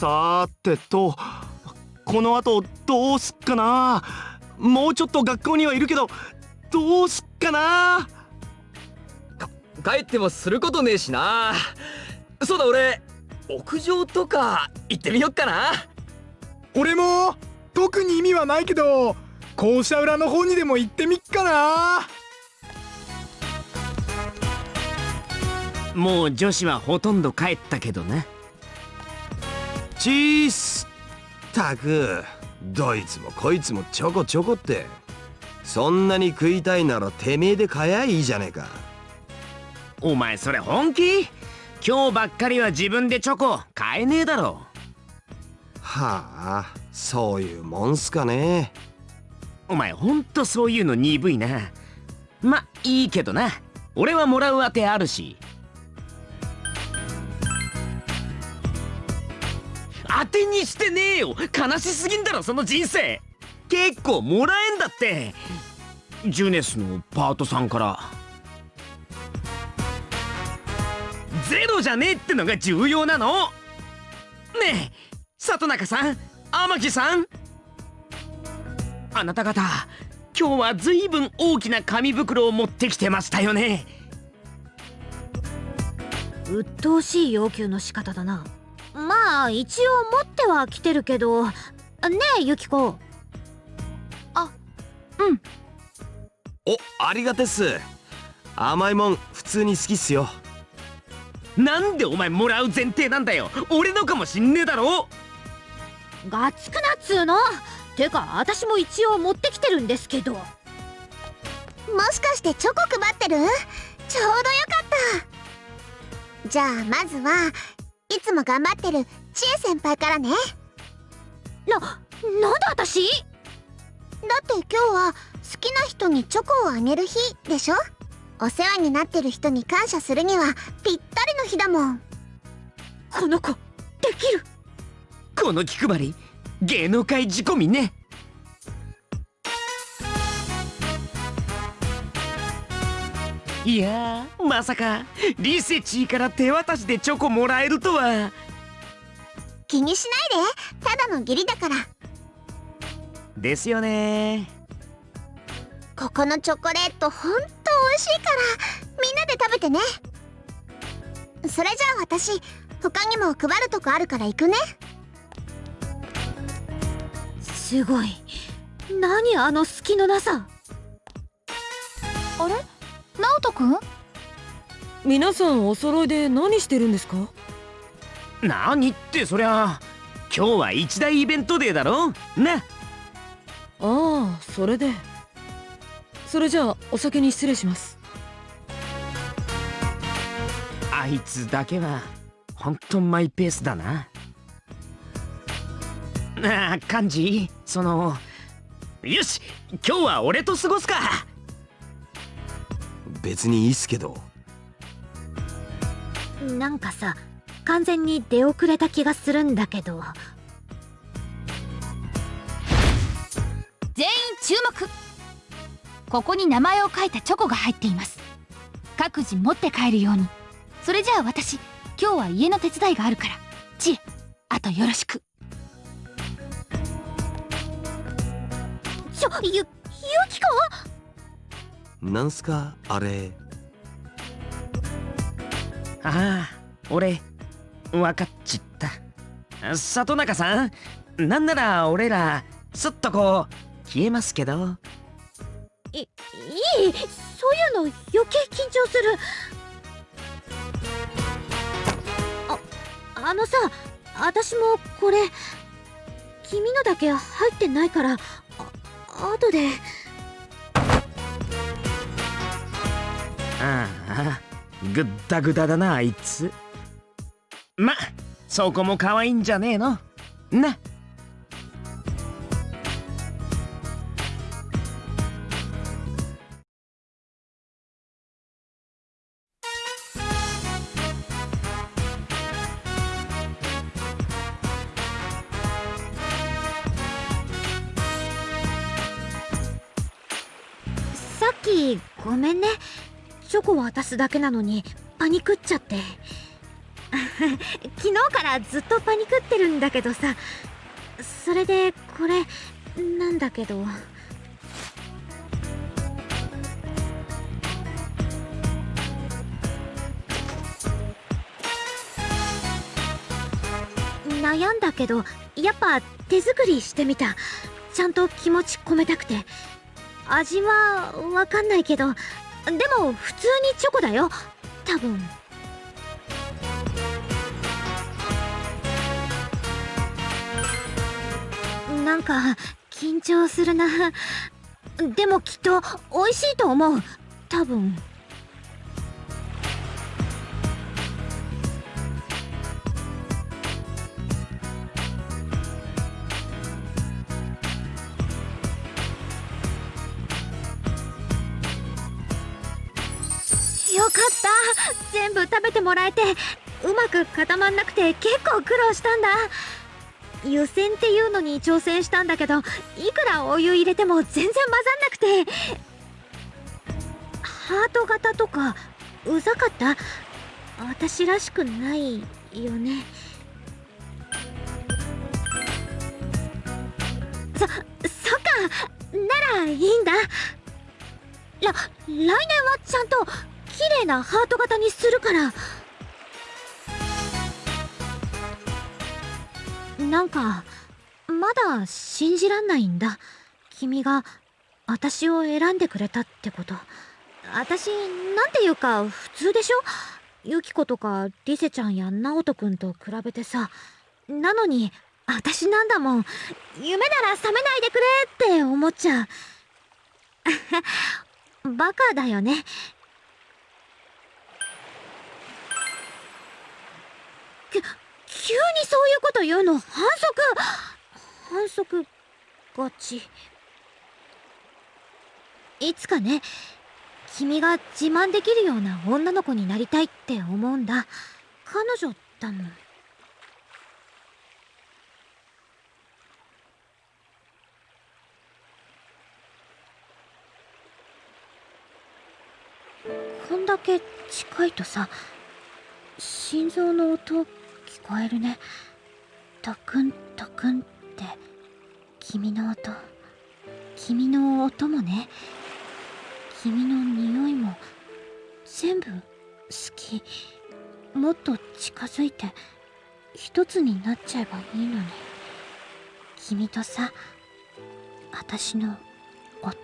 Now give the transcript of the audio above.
さてとこの後どうすっかな。もうちょっと学校にはいるけどどうすっかな。帰ってもすることねえしな。そうだ俺屋上とか行ってみよっかな。俺も特に意味はないけど校舎裏の方にでも行ってみっかな。もう女子はほとんど帰ったけどなチースたくどいつもこいつもちょこちょこってそんなに食いたいならてめえで買やいいじゃねえか。お前それ本気？今日ばっかりは自分でチョコ買えねえだろ。はあそういうもんすかね。お前ほんとそういうの鈍いな。まいいけどな。俺はもらうあてあるしにしてねえよ。悲しすぎんだろその人生。結構もらえんだって。ジュネスのパートさんから。ゼロじゃねえってのが重要なの。ねえ里中さん天城さん。あなた方今日はずいぶん大きな紙袋を持ってきてましたよね。鬱陶しい要求の仕方だな。まあ一応持っては来てるけど。ねえユキコ。あうん。おありがてっす。甘いもん普通に好きっすよ。なんでお前もらう前提なんだよ。俺のかもしんねえだろ。ガチくなっつうの。てか私も一応持ってきてるんですけど。もしかしてチョコ配ってる？ちょうどよかった。じゃあまずはいつも頑張ってるちえ先輩からね。な、なんで私？だって今日は好きな人にチョコをあげる日でしょ？お世話になってる人に感謝するにはぴったりの日だもん。この子できる。この気配り芸能界仕込みねいやまさかリセチーから手渡しでチョコもらえるとは。気にしないで。ただの義理だから。ですよね。ここのチョコレートほんと美味しいからみんなで食べてね。それじゃあ私他にも配るとこあるから行くね。すごい。何あの隙のなさ。あれ？直人くん皆さんお揃いで何してるんですか？何ってそりゃ。今日は一大イベントデーだろ？なああそれで。それじゃあお先に失礼します。あいつだけはほんとマイペースだな。ああ幹事そのよし今日は俺と過ごすか別にいいっすけど。なんかさ完全に出遅れた気がするんだけど。全員注目。ここに名前を書いたチョコが入っています。各自持って帰るように。それじゃあ私今日は家の手伝いがあるから。知恵あとよろしく。ちょゆゆきこなんすかあれ？ああ俺分かっちった。里中さんなんなら俺らすっとこう消えますけど。いいいそういうの余計緊張する。ああのさ私もこれ君のだけ入ってないからあ後でああぐったぐだだなあいつ。まそこも可愛いんじゃねえの？な。さっきごめんね。チョコ渡すだけなのにパニクっちゃって。昨日からずっとパニクってるんだけどさ。それでこれなんだけど。悩んだけどやっぱ手作りしてみた。ちゃんと気持ち込めたくて。味はわかんないけどでも普通にチョコだよ。多分。なんか緊張するな。でもきっと美味しいと思う。多分。全部食べてもらえてうまく固まんなくて結構苦労したんだ。湯煎っていうのに挑戦したんだけどいくらお湯入れても全然混ざんなくて。ハート型とかうざかった？私らしくないよね。そそっか。ならいいんだ。ら来年はちゃんと綺麗なハート型にするから。なんかまだ信じらんないんだ。君が私を選んでくれたってこと。私なんていうか普通でしょ？ユキコとかリセちゃんやナオトくんと比べてさ。なのに私なんだもん。夢なら覚めないでくれって思っちゃう。バカだよねき急にそういうこと言うの？反則。反則がちいつかね君が自慢できるような女の子になりたいって思うんだ。彼女だもん。こんだけ近いとさ心臓の音聞こえるね。トクントクンって君の音。君の音もね。君の匂いも全部好き。もっと近づいて一つになっちゃえばいいのに。君とさ私の音。